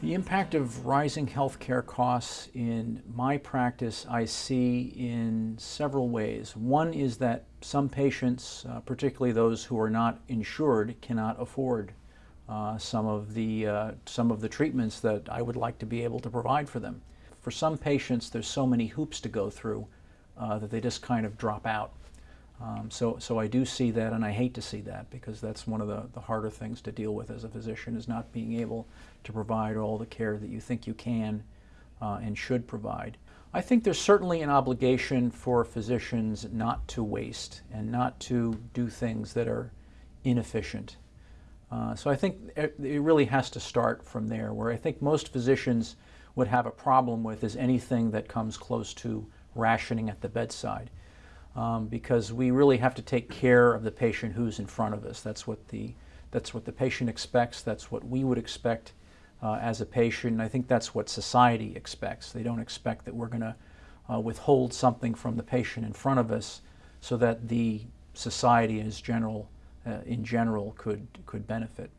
The impact of rising healthcare costs in my practice I see in several ways. One is that some patients, uh, particularly those who are not insured, cannot afford uh, some of the uh, some of the treatments that I would like to be able to provide for them. For some patients, there's so many hoops to go through uh, that they just kind of drop out. Um, so, so I do see that, and I hate to see that because that's one of the, the harder things to deal with as a physician is not being able to provide all the care that you think you can uh, and should provide. I think there's certainly an obligation for physicians not to waste and not to do things that are inefficient. Uh, so I think it really has to start from there, where I think most physicians would have a problem with is anything that comes close to rationing at the bedside um, because we really have to take care of the patient who's in front of us. That's what the, that's what the patient expects. That's what we would expect uh, as a patient. And I think that's what society expects. They don't expect that we're going to uh, withhold something from the patient in front of us so that the society as general, uh, in general could, could benefit.